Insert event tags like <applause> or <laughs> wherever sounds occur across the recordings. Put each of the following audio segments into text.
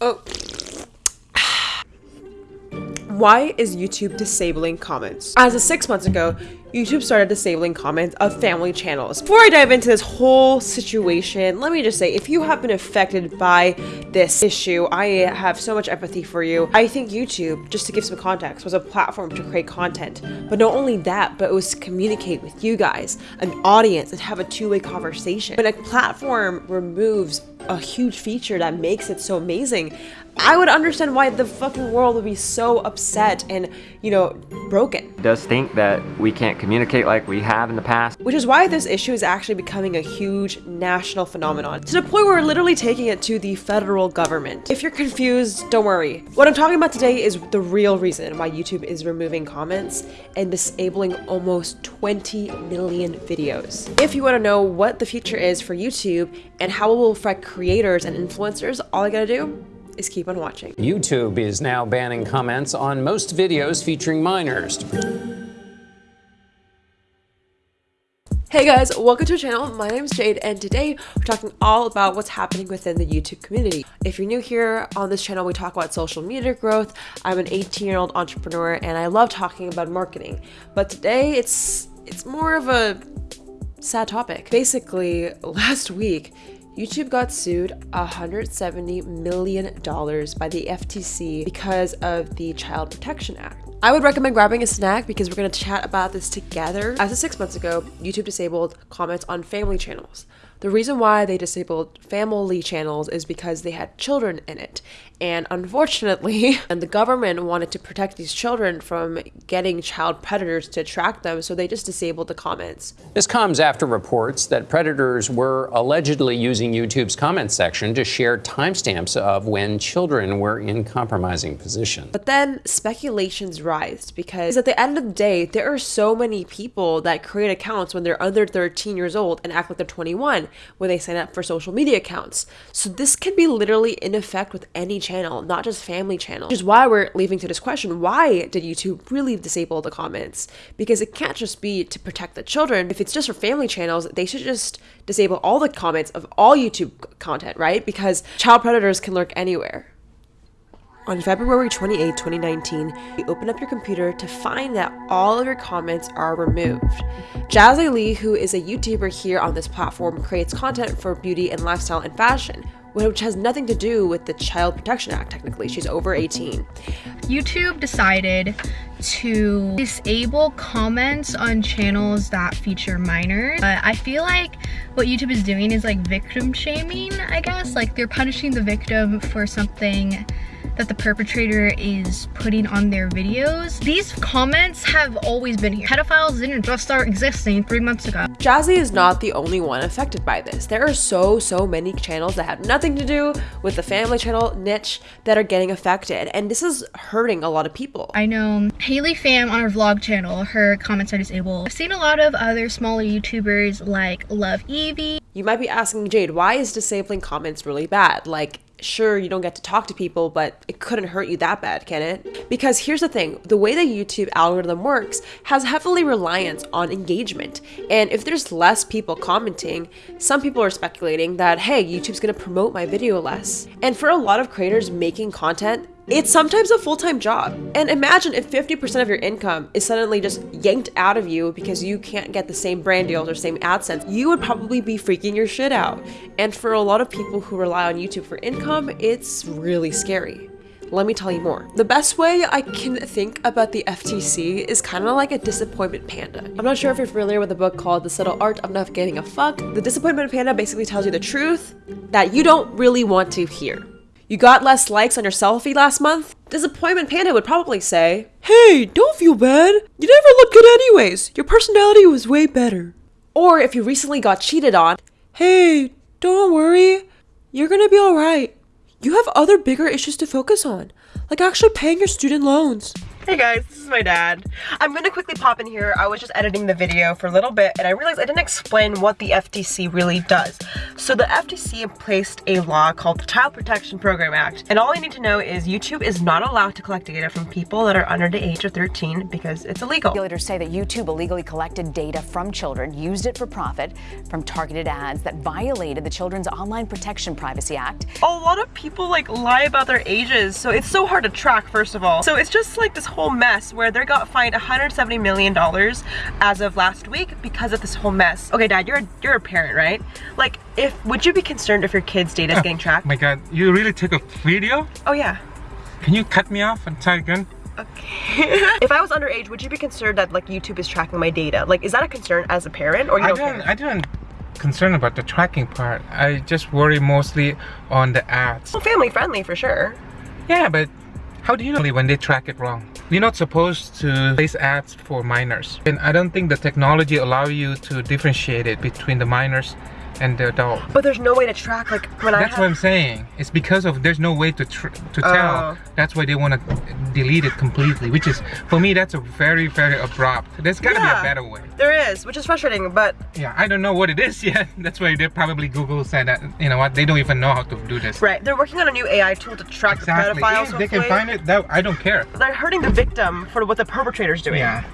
Oh. <sighs> Why is YouTube disabling comments? As of six months ago, YouTube started disabling comments of family channels. Before I dive into this whole situation, let me just say, if you have been affected by this issue, I have so much empathy for you. I think YouTube, just to give some context, was a platform to create content. But not only that, but it was to communicate with you guys, an audience, and have a two-way conversation. When a platform removes a huge feature that makes it so amazing, I would understand why the fucking world would be so upset and, you know, broken. Does think that we can't communicate like we have in the past. Which is why this issue is actually becoming a huge national phenomenon, to the point where we're literally taking it to the federal government. If you're confused, don't worry. What I'm talking about today is the real reason why YouTube is removing comments and disabling almost 20 million videos. If you want to know what the future is for YouTube and how it will affect creators and influencers, all I gotta do is keep on watching. YouTube is now banning comments on most videos featuring minors. Hey guys, welcome to our channel. My name is Jade and today we're talking all about what's happening within the YouTube community. If you're new here on this channel, we talk about social media growth. I'm an 18 year old entrepreneur and I love talking about marketing. But today it's it's more of a sad topic. Basically, last week, YouTube got sued $170 million by the FTC because of the Child Protection Act. I would recommend grabbing a snack because we're going to chat about this together. As of six months ago, YouTube disabled comments on family channels. The reason why they disabled family channels is because they had children in it. And unfortunately, <laughs> and the government wanted to protect these children from getting child predators to attract them, so they just disabled the comments. This comes after reports that predators were allegedly using YouTube's comment section to share timestamps of when children were in compromising positions. But then speculations rise because at the end of the day, there are so many people that create accounts when they're under 13 years old and act like they're 21 when they sign up for social media accounts. So this can be literally in effect with any channel, not just family channel. Which is why we're leaving to this question, why did YouTube really disable the comments? Because it can't just be to protect the children. If it's just for family channels, they should just disable all the comments of all YouTube content, right? Because child predators can lurk anywhere. On February 28, 2019, you open up your computer to find that all of your comments are removed. Jazzy Lee, who is a YouTuber here on this platform, creates content for beauty and lifestyle and fashion, which has nothing to do with the Child Protection Act, technically. She's over 18. YouTube decided to disable comments on channels that feature minors. Uh, I feel like what YouTube is doing is like victim shaming, I guess. Like they're punishing the victim for something that the perpetrator is putting on their videos. These comments have always been here. Pedophiles didn't just start existing three months ago. Jazzy is not the only one affected by this. There are so, so many channels that have nothing to do with the family channel niche that are getting affected. And this is hurting a lot of people. I know Haley Pham on her vlog channel, her comments are disabled. I've seen a lot of other smaller YouTubers like Love Evie. You might be asking Jade, why is disabling comments really bad? Like, sure you don't get to talk to people but it couldn't hurt you that bad can it? Because here's the thing the way the youtube algorithm works has heavily reliance on engagement. And if there's less people commenting some people are speculating that hey youtube's going to promote my video less. And for a lot of creators making content it's sometimes a full-time job. And imagine if 50% of your income is suddenly just yanked out of you because you can't get the same brand deals or same AdSense, you would probably be freaking your shit out. And for a lot of people who rely on YouTube for income, it's really scary. Let me tell you more. The best way I can think about the FTC is kind of like a disappointment panda. I'm not sure if you're familiar with a book called The Subtle Art of Not Giving a Fuck. The disappointment panda basically tells you the truth that you don't really want to hear. You got less likes on your selfie last month? Disappointment Panda would probably say, Hey, don't feel bad. You never look good anyways. Your personality was way better. Or if you recently got cheated on, Hey, don't worry. You're gonna be alright. You have other bigger issues to focus on, like actually paying your student loans. Hey guys, this is my dad. I'm gonna quickly pop in here. I was just editing the video for a little bit and I realized I didn't explain what the FTC really does. So the FTC placed a law called the Child Protection Program Act. And all you need to know is YouTube is not allowed to collect data from people that are under the age of 13 because it's illegal. Regulators say that YouTube illegally collected data from children, used it for profit from targeted ads that violated the Children's Online Protection Privacy Act. A lot of people like lie about their ages, so it's so hard to track first of all. So it's just like this whole mess where they got fined 170 million dollars as of last week because of this whole mess. Okay, dad, you're a, you're a parent, right? Like if would you be concerned if your kid's data is getting tracked? Oh my god, you really took a video? Oh yeah. Can you cut me off and try again? Okay. <laughs> if I was underage, would you be concerned that like YouTube is tracking my data? Like, is that a concern as a parent, or you I don't don't? I don't concern about the tracking part. I just worry mostly on the ads. Well, family friendly for sure. Yeah, but how do you know when they track it wrong? You're not supposed to place ads for minors. And I don't think the technology allow you to differentiate it between the minors and the adult. But there's no way to track like when I That's what I'm saying. It's because of there's no way to tr to oh. tell. Oh. That's why they want to delete it completely. Which is for me that's a very very abrupt. There's got to Yeah. be a better way. there is, which is frustrating. But Yeah, I don't know what it is <laughs> yet. That's why they probably Google said that. You know what? They don't even know how to do this. right, they're working on a new AI tool to track Exactly. the pedophiles. If they can find it. That I don't care. They're hurting the victim for what the perpetrator's doing. Yeah.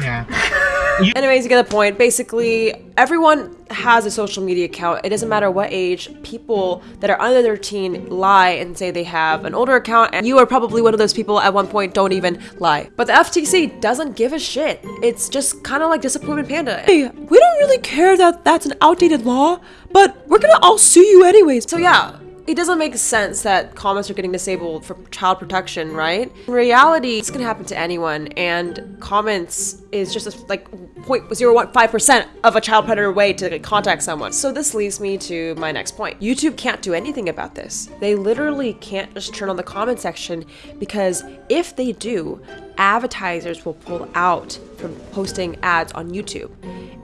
Yeah. <laughs> Anyways, you get the point. Basically, everyone has a social media account. It doesn't matter what age. People that are under 13 lie and say they have an older account, and you are probably one of those people at one point don't even lie. But the FTC doesn't give a shit. It's just kind of like Disappointment Panda. Hey, we don't really care that that's an outdated law, but we're gonna all sue you anyways. So yeah, it doesn't make sense that comments are getting disabled for child protection, right? In reality, it's gonna happen to anyone, and comments is just a, like 0.015% of a child predator way to like, contact someone. So this leads me to my next point. YouTube can't do anything about this. They literally can't just turn on the comment section because if they do, advertisers will pull out from posting ads on YouTube.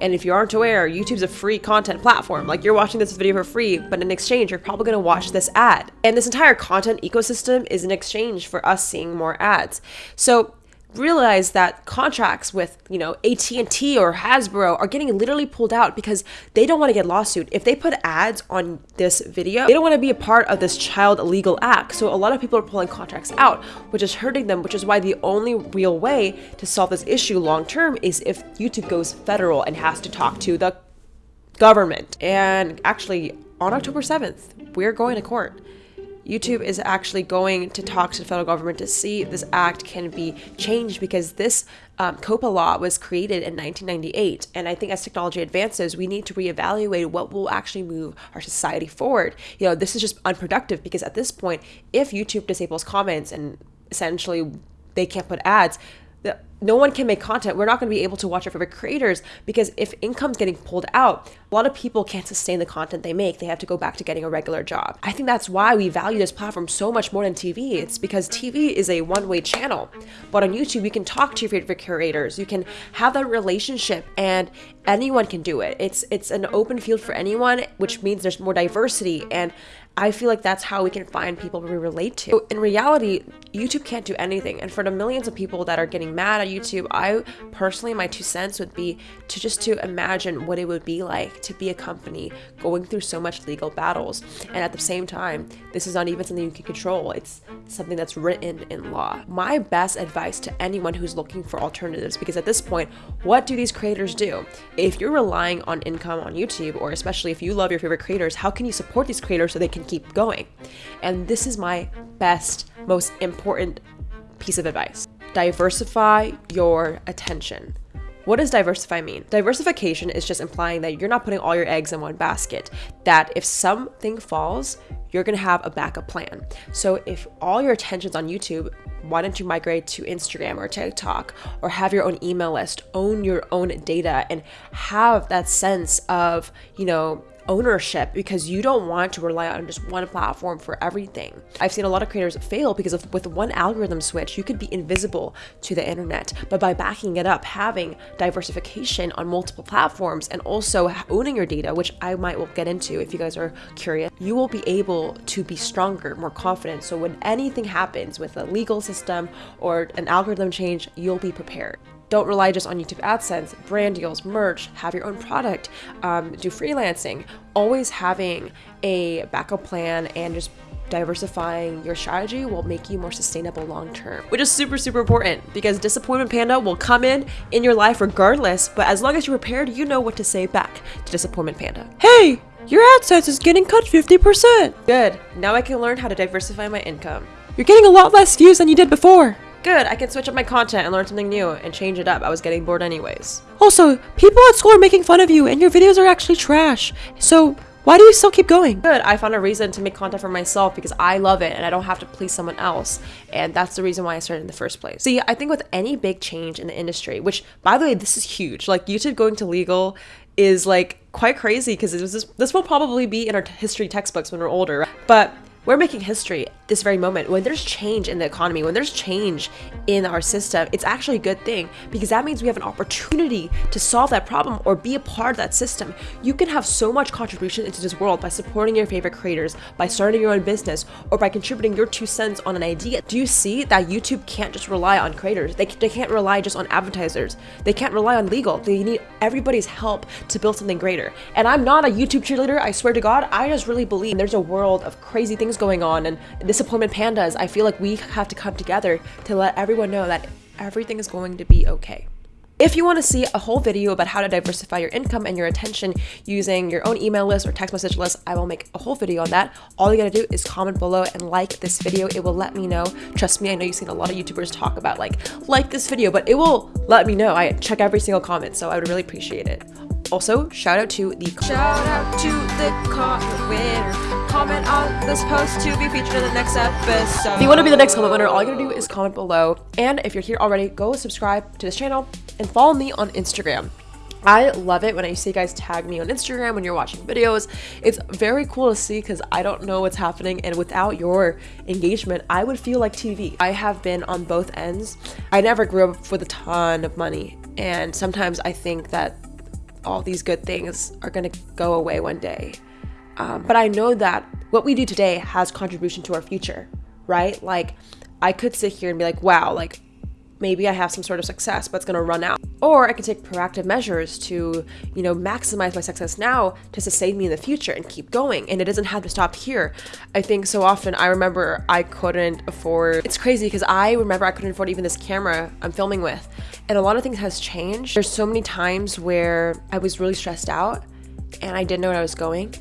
And if you aren't aware, YouTube's a free content platform. Like you're watching this video for free, but in exchange, you're probably gonna watch this ad. And this entire content ecosystem is in exchange for us seeing more ads. So realize that contracts with you know AT&T or Hasbro are getting literally pulled out because they don't want to get lawsuit. If they put ads on this video, they don't want to be a part of this child illegal act. So a lot of people are pulling contracts out, which is hurting them, which is why the only real way to solve this issue long term is if YouTube goes federal and has to talk to the government. And actually on October 7th, we're going to court. YouTube is actually going to talk to the federal government to see if this act can be changed because this um, COPPA law was created in 1998. And I think as technology advances, we need to reevaluate what will actually move our society forward. You know, this is just unproductive because at this point, if YouTube disables comments and essentially they can't put ads, no one can make content. We're not going to be able to watch our favorite creators because if income's getting pulled out, a lot of people can't sustain the content they make. They have to go back to getting a regular job. I think that's why we value this platform so much more than TV. It's because TV is a one-way channel, but on YouTube you can talk to your favorite creators. You can have that relationship, and anyone can do it. It's it's an open field for anyone, which means there's more diversity and. I feel like that's how we can find people we relate to. In reality, YouTube can't do anything. And for the millions of people that are getting mad at YouTube, I personally, my two cents would be to just to imagine what it would be like to be a company going through so much legal battles. And at the same time, this is not even something you can control. It's something that's written in law. My best advice to anyone who's looking for alternatives, because at this point, what do these creators do? If you're relying on income on YouTube, or especially if you love your favorite creators, how can you support these creators so they can keep going? And this is my best, most important piece of advice. Diversify your attention. What does diversify mean? Diversification is just implying that you're not putting all your eggs in one basket. That if something falls, you're gonna have a backup plan. So if all your attention's on YouTube, why don't you migrate to Instagram or TikTok or have your own email list, own your own data, and have that sense of, you know, ownership because you don't want to rely on just one platform for everything. I've seen a lot of creators fail because with one algorithm switch, you could be invisible to the internet. But by backing it up, having diversification on multiple platforms and also owning your data, which I might will get into if you guys are curious, you will be able to be stronger, more confident. So when anything happens with a legal system or an algorithm change, you'll be prepared. Don't rely just on YouTube AdSense, brand deals, merch, have your own product, um, do freelancing. Always having a backup plan and just diversifying your strategy will make you more sustainable long term, which is super, super important because Disappointment Panda will come in in your life regardless. But as long as you're prepared, you know what to say back to Disappointment Panda. Hey, your AdSense is getting cut 50%. Good. Now I can learn how to diversify my income. You're getting a lot less views than you did before. Good, I can switch up my content and learn something new and change it up. I was getting bored anyways. Also, people at school are making fun of you and your videos are actually trash. So, why do you still keep going? Good, I found a reason to make content for myself because I love it and I don't have to please someone else. And that's the reason why I started in the first place. See, I think with any big change in the industry, which by the way, this is huge. Like YouTube going to legal is like quite crazy because this, this will probably be in our history textbooks when we're older. But we're making history this very moment. When there's change in the economy, when there's change in our system, it's actually a good thing because that means we have an opportunity to solve that problem or be a part of that system. You can have so much contribution into this world by supporting your favorite creators, by starting your own business, or by contributing your two cents on an idea. Do you see that YouTube can't just rely on creators? They, they can't rely just on advertisers. They can't rely on legal. They need everybody's help to build something greater. And I'm not a YouTube cheerleader, I swear to God. I just really believe there's a world of crazy things going on and disappointment pandas, I feel like we have to come together to let everyone know that everything is going to be okay. If you want to see a whole video about how to diversify your income and your attention using your own email list or text message list, I will make a whole video on that. All you gotta do is comment below and like this video. It will let me know. Trust me, I know you've seen a lot of YouTubers talk about like, like this video, but it will let me know. I check every single comment, so I would really appreciate it. Also, shout out to the shout out to the comment winner. Comment on this post to be featured in the next episode. If you want to be the next comment winner, all you gotta do is comment below. And if you're here already, go subscribe to this channel and follow me on Instagram. I love it when I see you guys tag me on Instagram when you're watching videos. It's very cool to see because I don't know what's happening and without your engagement, I would feel like TV. I have been on both ends. I never grew up with a ton of money and sometimes I think that all these good things are going to go away one day. Um, but I know that what we do today has contribution to our future, right? Like, I could sit here and be like, wow, like maybe I have some sort of success, but it's gonna run out. Or I can take proactive measures to, you know, maximize my success now to sustain me in the future and keep going. And it doesn't have to stop here. I think so often I remember I couldn't afford, it's crazy because I remember I couldn't afford even this camera I'm filming with. And a lot of things has changed. There's so many times where I was really stressed out and I didn't know where I was going.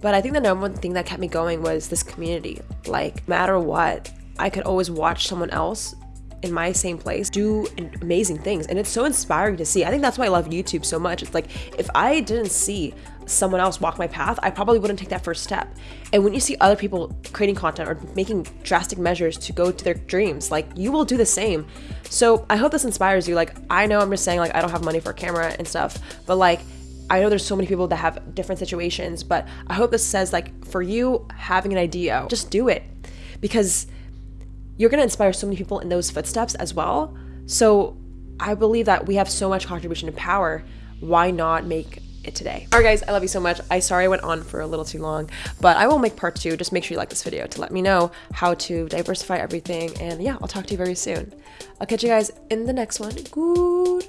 But I think the number one thing that kept me going was this community. Like, no matter what, I could always watch someone else in my same place do amazing things and it's so inspiring to see. I think that's why i love youtube so much. It's like if i didn't see someone else walk my path i probably wouldn't take that first step. And when you see other people creating content or making drastic measures to go to their dreams like you will do the same. So i hope this inspires you. Like i know i'm just saying like i don't have money for a camera and stuff but like I know there's so many people that have different situations, but I hope this says like for you having an idea, just do it. Because you're going to inspire so many people in those footsteps as well. So I believe that we have so much contribution and power. Why not make it today? All right, guys, I love you so much. I sorry I went on for a little too long, but I will make part two. Just make sure you like this video to let me know how to diversify everything. And yeah, I'll talk to you very soon. I'll catch you guys in the next one. Good.